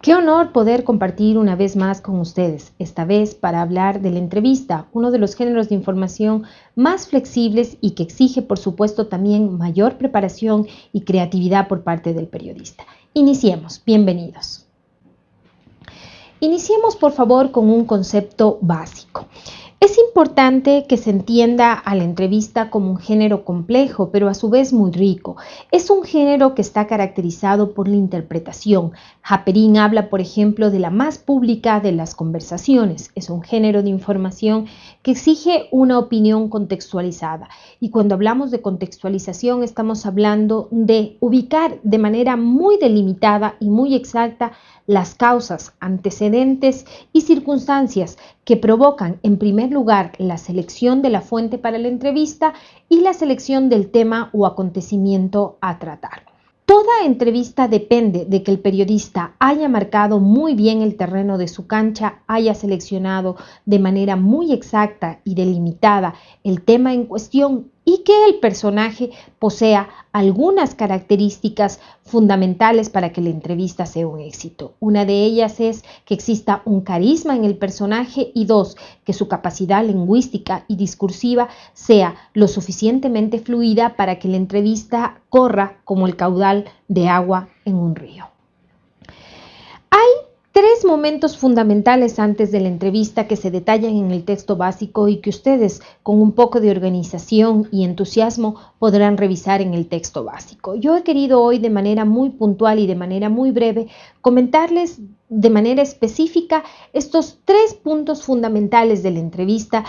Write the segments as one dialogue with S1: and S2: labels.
S1: Qué honor poder compartir una vez más con ustedes, esta vez para hablar de la entrevista, uno de los géneros de información más flexibles y que exige, por supuesto, también mayor preparación y creatividad por parte del periodista. Iniciemos, bienvenidos. Iniciemos, por favor, con un concepto básico. Es importante que se entienda a la entrevista como un género complejo, pero a su vez muy rico. Es un género que está caracterizado por la interpretación. Haperin habla, por ejemplo, de la más pública de las conversaciones. Es un género de información que exige una opinión contextualizada. Y cuando hablamos de contextualización, estamos hablando de ubicar de manera muy delimitada y muy exacta las causas, antecedentes y circunstancias que provocan, en primer lugar, la selección de la fuente para la entrevista y la selección del tema o acontecimiento a tratar. Toda entrevista depende de que el periodista haya marcado muy bien el terreno de su cancha, haya seleccionado de manera muy exacta y delimitada el tema en cuestión y que el personaje posea algunas características fundamentales para que la entrevista sea un éxito. Una de ellas es que exista un carisma en el personaje y dos, que su capacidad lingüística y discursiva sea lo suficientemente fluida para que la entrevista corra como el caudal de agua en un río. Hay tres momentos fundamentales antes de la entrevista que se detallan en el texto básico y que ustedes con un poco de organización y entusiasmo podrán revisar en el texto básico. Yo he querido hoy de manera muy puntual y de manera muy breve comentarles de manera específica estos tres puntos fundamentales de la entrevista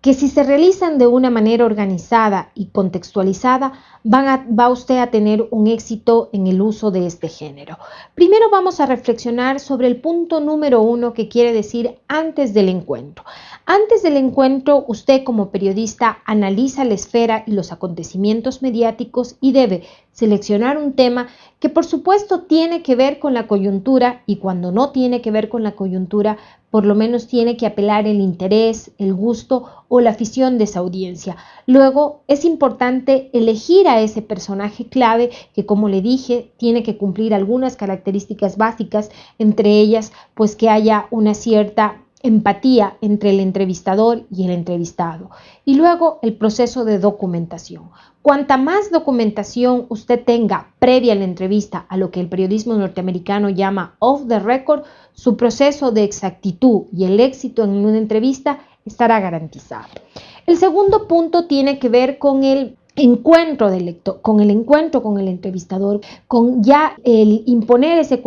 S1: que si se realizan de una manera organizada y contextualizada, va usted a tener un éxito en el uso de este género. Primero vamos a reflexionar sobre el punto número uno que quiere decir antes del encuentro. Antes del encuentro, usted como periodista analiza la esfera y los acontecimientos mediáticos y debe seleccionar un tema que por supuesto tiene que ver con la coyuntura y cuando no tiene que ver con la coyuntura, por lo menos tiene que apelar el interés, el gusto o la afición de esa audiencia. Luego es importante elegir a ese personaje clave que como le dije tiene que cumplir algunas características básicas, entre ellas pues que haya una cierta empatía entre el entrevistador y el entrevistado. Y luego el proceso de documentación. Cuanta más documentación usted tenga previa a la entrevista a lo que el periodismo norteamericano llama off the record, su proceso de exactitud y el éxito en una entrevista estará garantizado. El segundo punto tiene que ver con el encuentro del lector, con el encuentro con el entrevistador, con ya el imponer ese,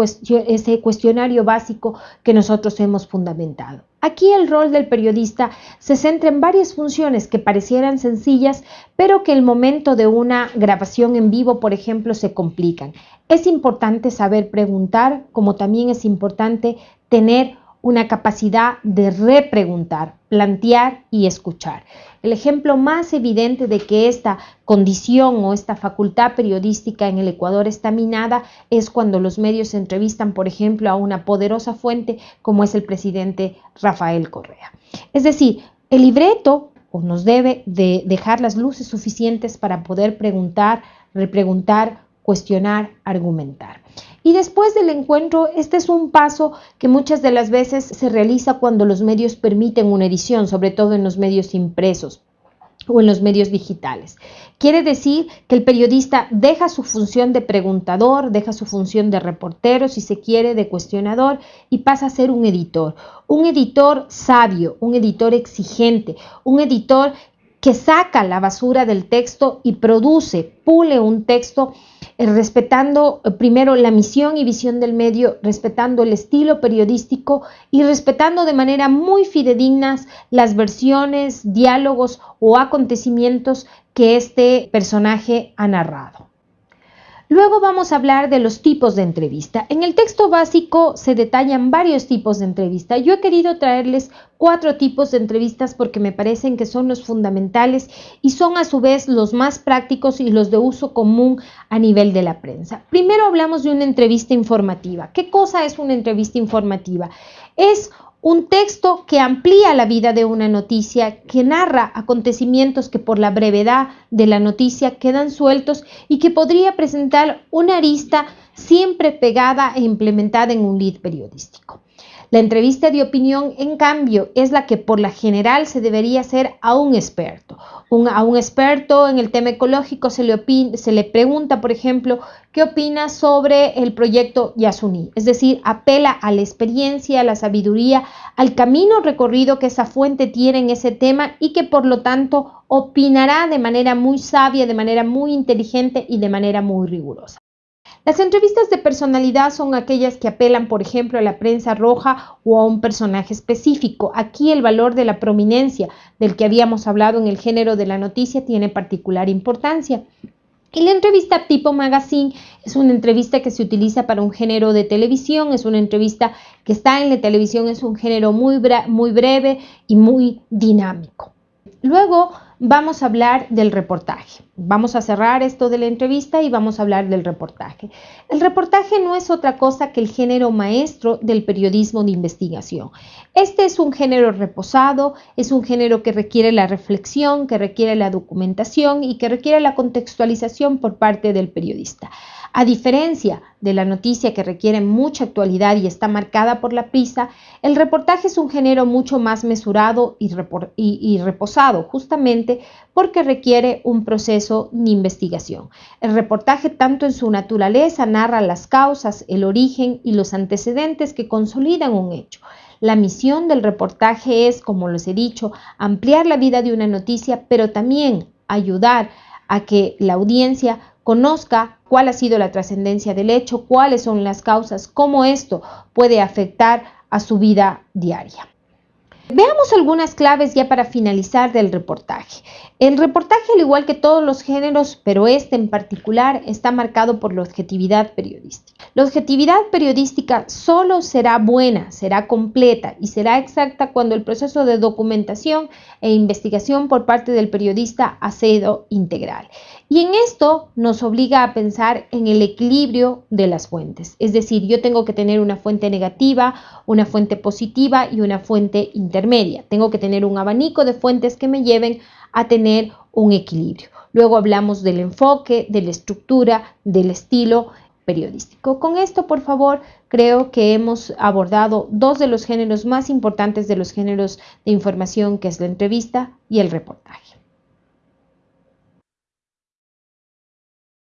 S1: ese cuestionario básico que nosotros hemos fundamentado. Aquí el rol del periodista se centra en varias funciones que parecieran sencillas, pero que el momento de una grabación en vivo, por ejemplo, se complican. Es importante saber preguntar, como también es importante tener una capacidad de repreguntar, plantear y escuchar. El ejemplo más evidente de que esta condición o esta facultad periodística en el Ecuador está minada es cuando los medios entrevistan, por ejemplo, a una poderosa fuente como es el presidente Rafael Correa. Es decir, el libreto nos debe de dejar las luces suficientes para poder preguntar, repreguntar, cuestionar, argumentar. Y después del encuentro, este es un paso que muchas de las veces se realiza cuando los medios permiten una edición, sobre todo en los medios impresos o en los medios digitales. Quiere decir que el periodista deja su función de preguntador, deja su función de reportero, si se quiere, de cuestionador, y pasa a ser un editor. Un editor sabio, un editor exigente, un editor que saca la basura del texto y produce, pule un texto respetando eh, primero la misión y visión del medio, respetando el estilo periodístico y respetando de manera muy fidedignas las versiones, diálogos o acontecimientos que este personaje ha narrado. Luego vamos a hablar de los tipos de entrevista. En el texto básico se detallan varios tipos de entrevista. Yo he querido traerles cuatro tipos de entrevistas porque me parecen que son los fundamentales y son a su vez los más prácticos y los de uso común a nivel de la prensa. Primero hablamos de una entrevista informativa. ¿Qué cosa es una entrevista informativa? Es un texto que amplía la vida de una noticia, que narra acontecimientos que por la brevedad de la noticia quedan sueltos y que podría presentar una arista siempre pegada e implementada en un lead periodístico. La entrevista de opinión, en cambio, es la que por la general se debería hacer a un experto. a un experto en el tema ecológico se le, se le pregunta, por ejemplo, qué opina sobre el proyecto Yasuní. Es decir, apela a la experiencia, a la sabiduría, al camino recorrido que esa fuente tiene en ese tema y que por lo tanto opinará de manera muy sabia, de manera muy inteligente y de manera muy rigurosa. Las entrevistas de personalidad son aquellas que apelan, por ejemplo, a la prensa roja o a un personaje específico. Aquí el valor de la prominencia del que habíamos hablado en el género de la noticia tiene particular importancia. Y la entrevista tipo magazine es una entrevista que se utiliza para un género de televisión, es una entrevista que está en la televisión, es un género muy, breve y muy dinámico. Luego vamos a hablar del reportaje. Vamos a cerrar esto de la entrevista y vamos a hablar del reportaje. El reportaje no es otra cosa que el género maestro del periodismo de investigación. Este es un género reposado, es un género que requiere la reflexión, que requiere la documentación y que requiere la contextualización por parte del periodista. A diferencia de la noticia que requiere mucha actualidad y está marcada por la prisa, el reportaje es un género mucho más mesurado y, reposado, justamente porque requiere un proceso de investigación. El reportaje, tanto en su naturaleza, narra las causas, el origen y los antecedentes que consolidan un hecho. La misión del reportaje es, como les he dicho, ampliar la vida de una noticia, pero también ayudar a que la audiencia conozca cuál ha sido la trascendencia del hecho, cuáles son las causas, cómo esto puede afectar a su vida diaria. Veamos algunas claves ya para finalizar del reportaje. El reportaje, al igual que todos los géneros, pero este en particular, está marcado por la objetividad periodística. La objetividad periodística solo será buena, será completa y será exacta cuando el proceso de documentación e investigación por parte del periodista ha sido integral. Y en esto nos obliga a pensar en el equilibrio de las fuentes. Es decir, yo tengo que tener una fuente negativa, una fuente positiva y una fuente intermedia. Tengo que tener un abanico de fuentes que me lleven a tener un equilibrio. Luego hablamos del enfoque, de la estructura, del estilo periodístico. Con esto, por favor, creo que hemos abordado dos de los géneros más importantes de los géneros de información, que es la entrevista y el reportaje.